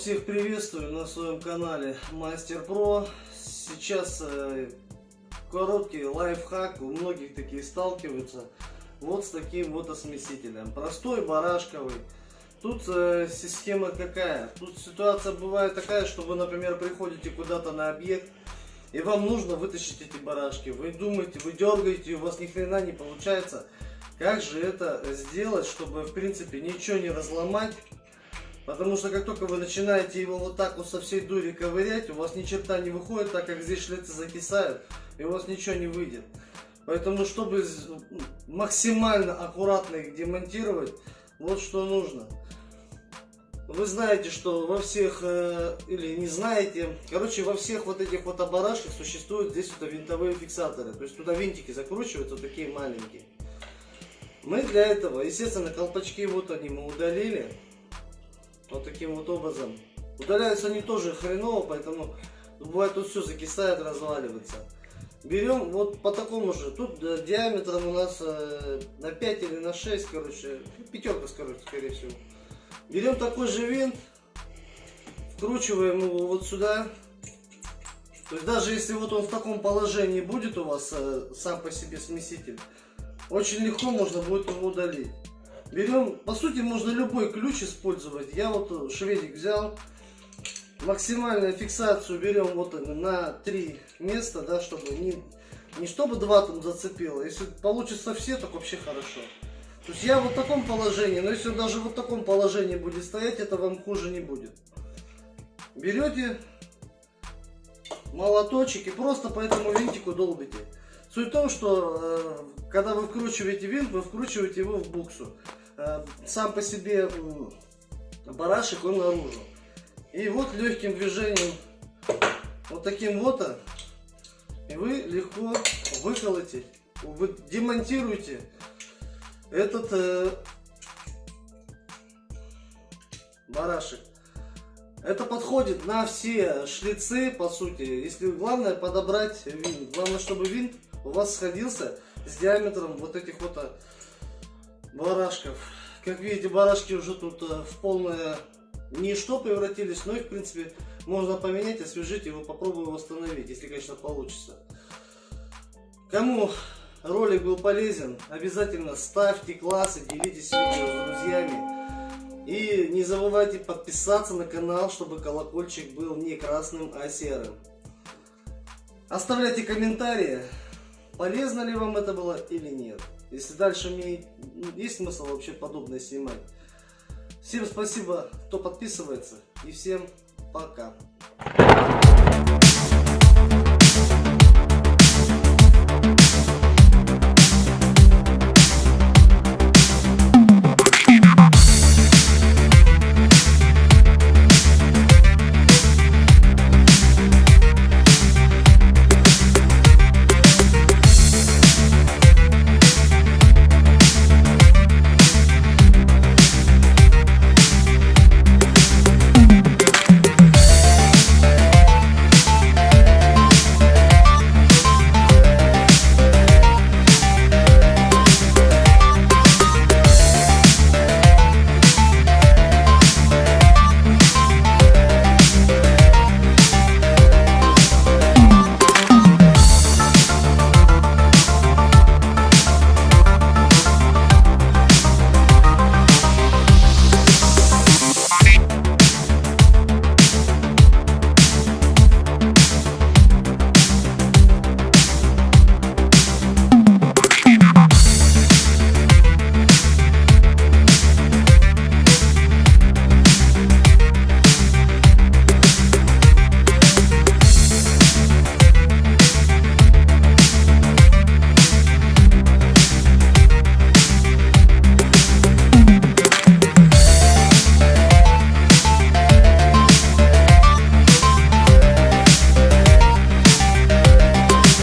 всех приветствую на своем канале Мастер Про. Сейчас э, короткий лайфхак, у многих такие сталкиваются. Вот с таким вот осмесителем. Простой, барашковый. Тут э, система какая? Тут ситуация бывает такая, что вы, например, приходите куда-то на объект, и вам нужно вытащить эти барашки. Вы думаете, вы дергаете, у вас ни хрена не получается. Как же это сделать, чтобы, в принципе, ничего не разломать? Потому что как только вы начинаете его вот так вот со всей дури ковырять, у вас ни черта не выходит, так как здесь шлицы закисают, и у вас ничего не выйдет. Поэтому, чтобы максимально аккуратно их демонтировать, вот что нужно. Вы знаете, что во всех, э, или не знаете, короче, во всех вот этих вот оборашках существуют здесь вот винтовые фиксаторы. То есть туда винтики закручиваются, вот такие маленькие. Мы для этого, естественно, колпачки вот они мы удалили. Вот таким вот образом. Удаляются они тоже хреново, поэтому бывает тут все закисает, разваливается. Берем вот по такому же. Тут э, диаметром у нас э, на 5 или на 6, короче, пятерка, короче, скорее всего. Берем такой же винт, вкручиваем его вот сюда. То есть даже если вот он в таком положении будет у вас э, сам по себе смеситель, очень легко можно будет его удалить. Берем, по сути, можно любой ключ использовать. Я вот шведик взял, максимальную фиксацию берем вот на три места, да, чтобы не, не чтобы два там зацепило. Если получится все, так вообще хорошо. То есть я вот в таком положении, но если он даже вот в таком положении будет стоять, это вам хуже не будет. Берете молоточек и просто по этому винтику долбите. Суть в том, что э, когда вы вкручиваете винт, вы вкручиваете его в буксу. Э, сам по себе барашек он наружу. И вот легким движением, вот таким вот, и вы легко выколоте, вы демонтируете этот э, барашек. Это подходит на все шлицы, по сути. Если главное подобрать винт. Главное, чтобы винт у вас сходился с диаметром вот этих вот э, барашков. Как видите, барашки уже тут э, в полное ничто превратились, но их, в принципе, можно поменять, освежить его, попробую восстановить, если, конечно, получится. Кому ролик был полезен, обязательно ставьте классы, делитесь видео с друзьями. И не забывайте подписаться на канал, чтобы колокольчик был не красным, а серым. Оставляйте комментарии, полезно ли вам это было или нет. Если дальше мне есть смысл вообще подобное снимать. Всем спасибо, кто подписывается. И всем пока.